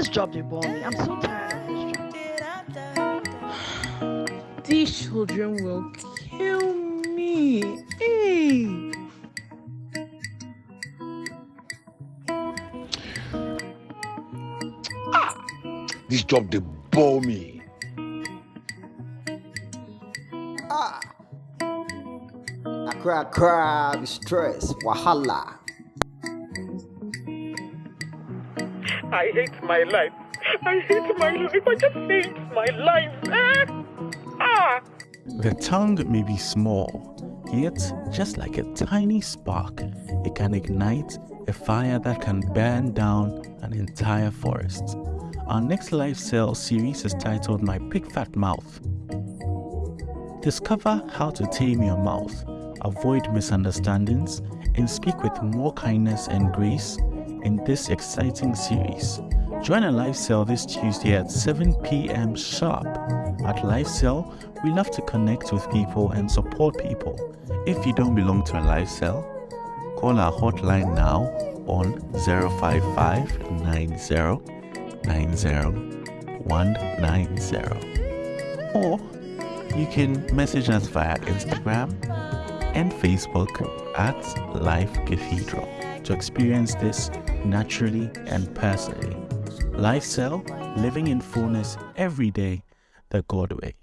this job they bore me. I'm so tired of this job. These children will kill me. Hey. This job they bore me. Ah. I cry, cry, stress, stressed, wahala. I hate my life. I hate my life. I just hate my life. Ah! ah. The tongue may be small, yet just like a tiny spark, it can ignite a fire that can burn down an entire forest. Our next Life Cell series is titled My Big Fat Mouth. Discover how to tame your mouth, avoid misunderstandings, and speak with more kindness and grace in this exciting series. Join a life cell this Tuesday at 7 p.m. sharp. At Life Cell, we love to connect with people and support people. If you don't belong to a life cell, call our hotline now on 055 90 190. Or you can message us via Instagram and Facebook at Life Cathedral to experience this naturally and personally. Life Cell, living in fullness every day the God way.